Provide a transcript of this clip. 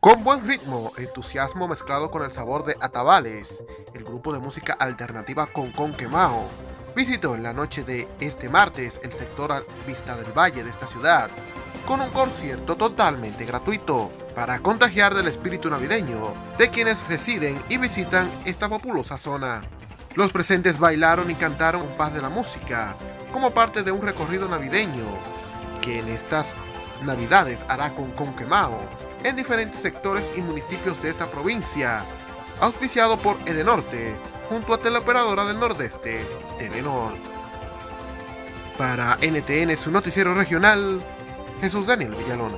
Con buen ritmo, entusiasmo mezclado con el sabor de Atabales, el grupo de música alternativa Con Con Quemao visitó en la noche de este martes el sector Vista del Valle de esta ciudad, con un concierto totalmente gratuito, para contagiar del espíritu navideño de quienes residen y visitan esta populosa zona. Los presentes bailaron y cantaron un paz de la música, como parte de un recorrido navideño, que en estas navidades hará con Conquemao, en diferentes sectores y municipios de esta provincia, auspiciado por Edenorte, junto a Teleoperadora del Nordeste, Telenor. Para NTN, su noticiero regional, Jesús Daniel Villalona.